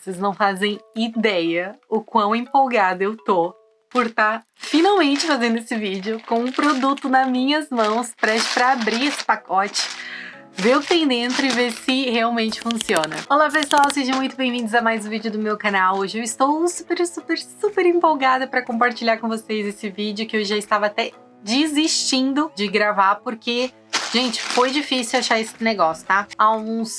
Vocês não fazem ideia o quão empolgada eu tô por estar tá finalmente fazendo esse vídeo com um produto nas minhas mãos, prestes para abrir esse pacote ver o que tem dentro e ver se realmente funciona. Olá pessoal, sejam muito bem-vindos a mais um vídeo do meu canal. Hoje eu estou super, super, super empolgada para compartilhar com vocês esse vídeo que eu já estava até desistindo de gravar porque, gente, foi difícil achar esse negócio, tá? Há uns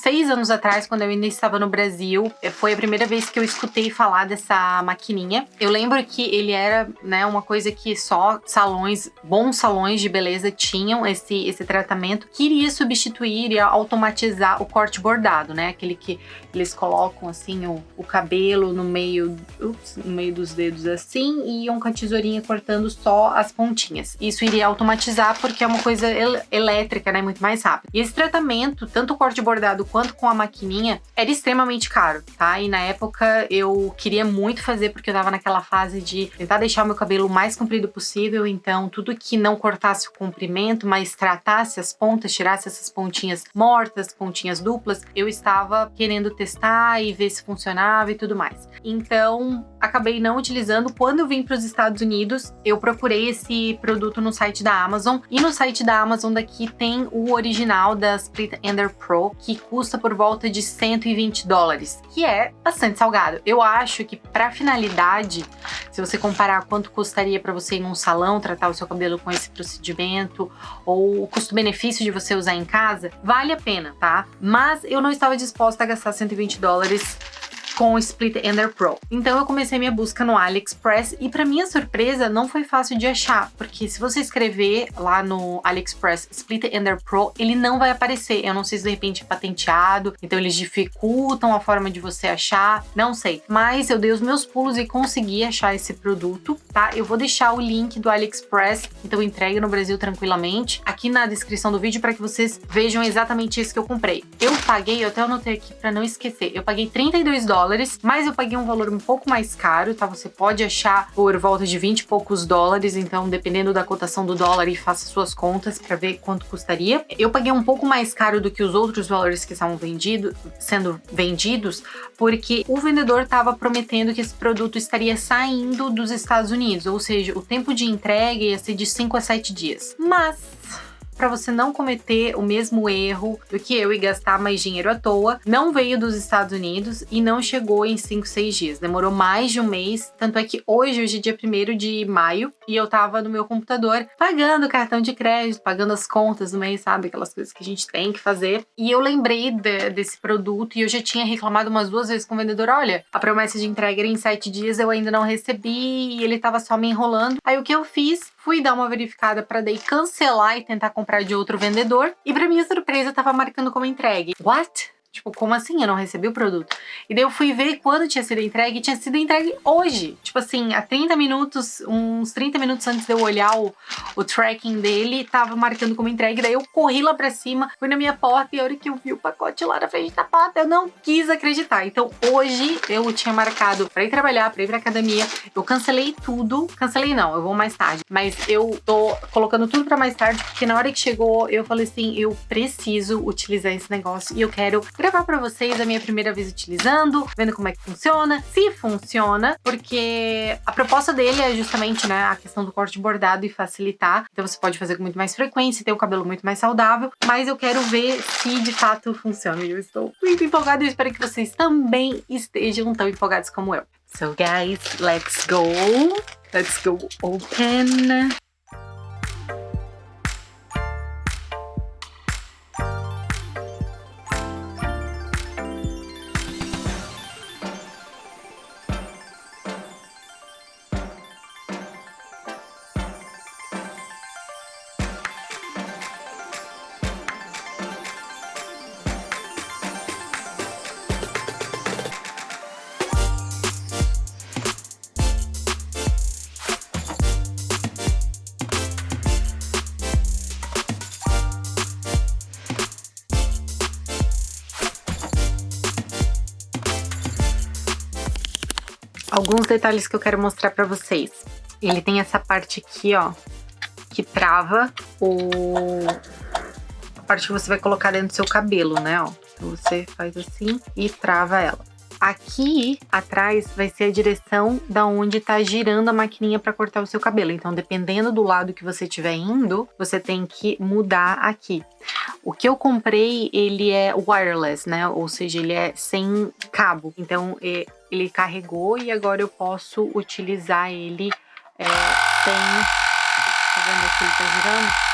seis anos atrás, quando eu ainda estava no Brasil, eh, foi a primeira vez que eu escutei falar dessa maquininha. Eu lembro que ele era, né, uma coisa que só salões, bons salões de beleza tinham esse, esse tratamento. Queria substituir e automatizar o corte bordado, né? Aquele que eles colocam assim o, o cabelo no meio, ups, no meio dos dedos assim e iam com a tesourinha cortando só as pontinhas. Isso iria automatizar porque é uma coisa el elétrica, né? Muito mais rápido. E esse tratamento, tanto o corte bordado quanto com a maquininha, era extremamente caro, tá? E na época eu queria muito fazer porque eu tava naquela fase de tentar deixar o meu cabelo o mais comprido possível, então tudo que não cortasse o comprimento, mas tratasse as pontas, tirasse essas pontinhas mortas, pontinhas duplas, eu estava querendo testar e ver se funcionava e tudo mais. Então, acabei não utilizando. Quando eu vim para os Estados Unidos, eu procurei esse produto no site da Amazon e no site da Amazon daqui tem o original da Split Ender Pro, que custa custa por volta de 120 dólares, que é bastante salgado. Eu acho que para finalidade, se você comparar quanto custaria para você ir num salão tratar o seu cabelo com esse procedimento ou o custo-benefício de você usar em casa, vale a pena, tá? Mas eu não estava disposta a gastar 120 dólares com o Split Ender Pro. Então eu comecei minha busca no AliExpress e para minha surpresa não foi fácil de achar, porque se você escrever lá no AliExpress Split Ender Pro, ele não vai aparecer. Eu não sei se de repente é patenteado, então eles dificultam a forma de você achar, não sei. Mas eu dei os meus pulos e consegui achar esse produto, tá? Eu vou deixar o link do AliExpress, então entregue no Brasil tranquilamente, aqui na descrição do vídeo para que vocês vejam exatamente isso que eu comprei. Eu paguei, eu até anotei aqui para não esquecer, eu paguei 32 dólares mas eu paguei um valor um pouco mais caro, tá? Você pode achar por volta de 20 e poucos dólares, então dependendo da cotação do dólar e faça suas contas para ver quanto custaria. Eu paguei um pouco mais caro do que os outros valores que estavam vendido, sendo vendidos, porque o vendedor estava prometendo que esse produto estaria saindo dos Estados Unidos, ou seja, o tempo de entrega ia ser de 5 a 7 dias. Mas para você não cometer o mesmo erro do que eu e gastar mais dinheiro à toa. Não veio dos Estados Unidos e não chegou em 5, 6 dias. Demorou mais de um mês. Tanto é que hoje, hoje é dia 1 de maio, e eu tava no meu computador pagando cartão de crédito, pagando as contas do mês, sabe? Aquelas coisas que a gente tem que fazer. E eu lembrei de, desse produto e eu já tinha reclamado umas duas vezes com o vendedor: olha, a promessa de entrega era em 7 dias, eu ainda não recebi e ele tava só me enrolando. Aí o que eu fiz? Fui dar uma verificada para daí cancelar e tentar comprar de outro vendedor. E para minha surpresa, tava marcando como entregue. What? Tipo, como assim? Eu não recebi o produto. E daí eu fui ver quando tinha sido entregue e tinha sido entregue hoje. Tipo assim, há 30 minutos, uns 30 minutos antes de eu olhar o, o tracking dele, tava marcando como entregue. Daí eu corri lá pra cima, fui na minha porta e a hora que eu vi o pacote lá na frente da porta, eu não quis acreditar. Então hoje eu tinha marcado pra ir trabalhar, pra ir pra academia. Eu cancelei tudo. Cancelei não, eu vou mais tarde. Mas eu tô colocando tudo pra mais tarde, porque na hora que chegou, eu falei assim, eu preciso utilizar esse negócio e eu quero gravar para vocês a minha primeira vez utilizando, vendo como é que funciona, se funciona, porque a proposta dele é justamente né, a questão do corte bordado e facilitar. Então você pode fazer com muito mais frequência, ter o cabelo muito mais saudável, mas eu quero ver se de fato funciona. Eu estou muito empolgada e espero que vocês também estejam tão empolgados como eu. So guys, let's go! Let's go open! Alguns detalhes que eu quero mostrar pra vocês. Ele tem essa parte aqui, ó, que trava o... a parte que você vai colocar dentro do seu cabelo, né, ó. Então você faz assim e trava ela. aqui atrás vai ser a direção da onde tá girando a maquininha para cortar o seu cabelo. Então, dependendo do lado que você estiver indo, você tem que mudar aqui. O que eu comprei, ele é wireless, né? Ou seja, ele é sem cabo. Então, ele carregou e agora eu posso utilizar ele é, sem... Tá vendo que ele tá girando?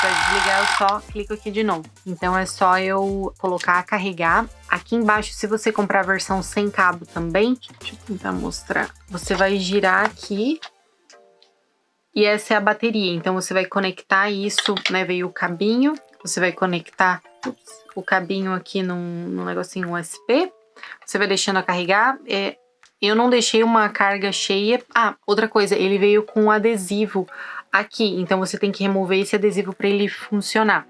Para desligar eu só clico aqui de novo. Então é só eu colocar carregar. Aqui embaixo, se você comprar a versão sem cabo também, deixa eu tentar mostrar. Você vai girar aqui e essa é a bateria. Então você vai conectar isso, né? Veio o cabinho, você vai conectar ups, o cabinho aqui num, num negocinho USB. Você vai deixando a carregar. É, eu não deixei uma carga cheia. Ah, outra coisa, ele veio com adesivo aqui. Então você tem que remover esse adesivo para ele funcionar,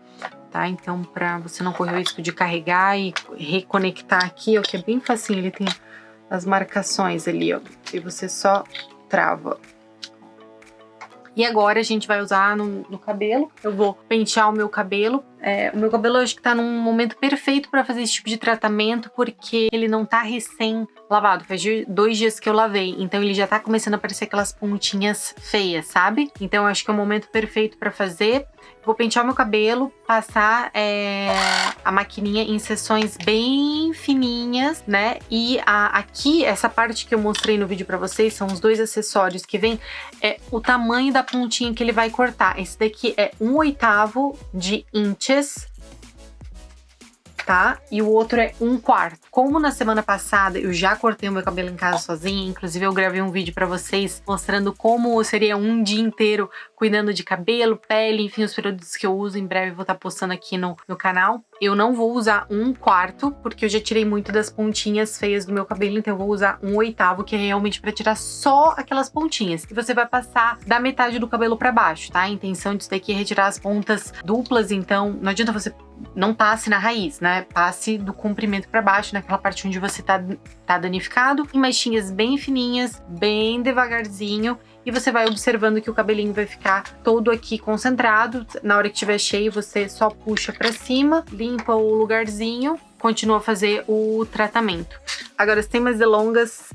tá? Então para você não correr o risco de carregar e reconectar aqui, ó, que é bem facinho, ele tem as marcações ali, ó. E você só trava. E agora a gente vai usar no, no cabelo. Eu vou pentear o meu cabelo. É, o meu cabelo acho que tá num momento perfeito para fazer esse tipo de tratamento, porque ele não tá recém lavado. Faz dois dias que eu lavei, então ele já tá começando a aparecer aquelas pontinhas feias, sabe? Então acho que é o momento perfeito para fazer. Vou pentear meu cabelo, passar é, a maquininha em seções bem fininhas, né? E a, aqui, essa parte que eu mostrei no vídeo pra vocês, são os dois acessórios que vem, é o tamanho da pontinha que ele vai cortar. Esse daqui é um oitavo de inches, tá? E o outro é um quarto. Como na semana passada eu já cortei o meu cabelo em casa sozinha, inclusive eu gravei um vídeo pra vocês mostrando como seria um dia inteiro cuidando de cabelo, pele, enfim, os produtos que eu uso. Em breve vou estar tá postando aqui no, no canal. Eu não vou usar um quarto, porque eu já tirei muito das pontinhas feias do meu cabelo, então eu vou usar um oitavo, que é realmente pra tirar só aquelas pontinhas. E você vai passar da metade do cabelo pra baixo, tá? A intenção disso daqui é retirar as pontas duplas, então não adianta você não passe na raiz, né? Passe do comprimento para baixo, naquela parte onde você tá, tá danificado, em machinhas bem fininhas, bem devagarzinho, e você vai observando que o cabelinho vai ficar todo aqui concentrado. Na hora que estiver cheio, você só puxa para cima, limpa o lugarzinho, continua a fazer o tratamento. Agora, sem mais delongas,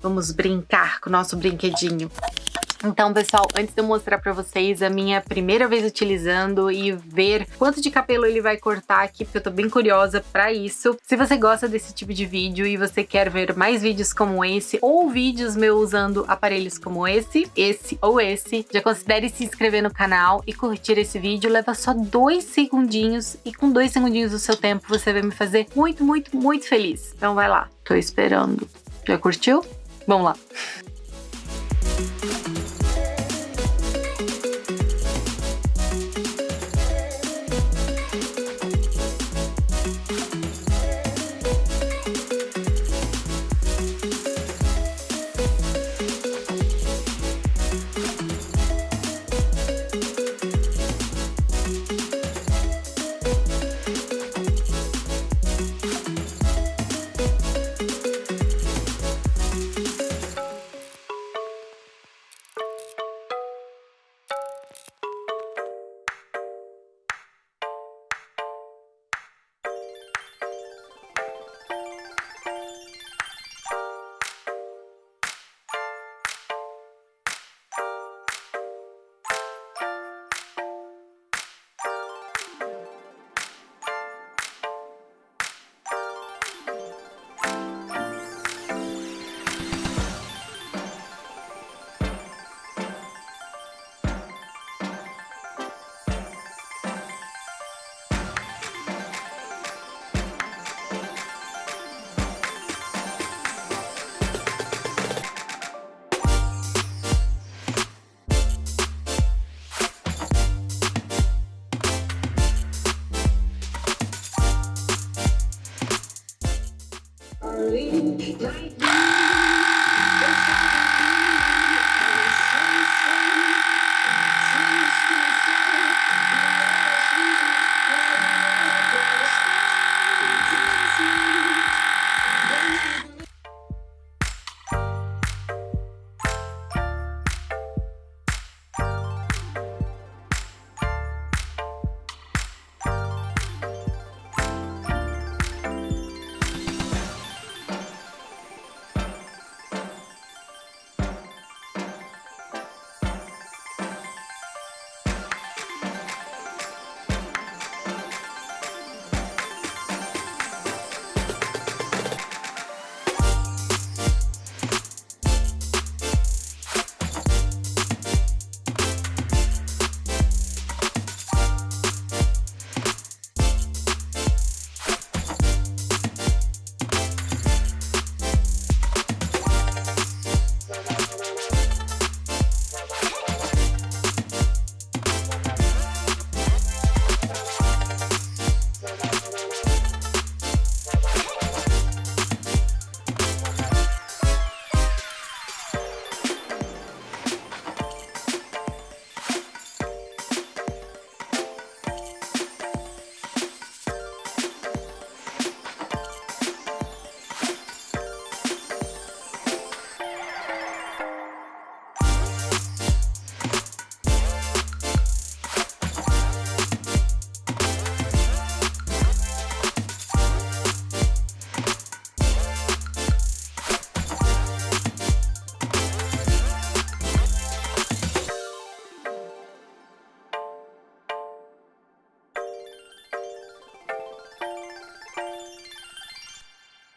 vamos brincar com o nosso brinquedinho. Então, pessoal, antes de eu mostrar pra vocês a minha primeira vez utilizando e ver quanto de cabelo ele vai cortar aqui, porque eu tô bem curiosa pra isso. Se você gosta desse tipo de vídeo e você quer ver mais vídeos como esse, ou vídeos meus usando aparelhos como esse, esse ou esse, já considere se inscrever no canal e curtir esse vídeo. Leva só dois segundinhos e com dois segundinhos do seu tempo você vai me fazer muito, muito, muito feliz. Então vai lá, tô esperando. Já curtiu? Vamos lá!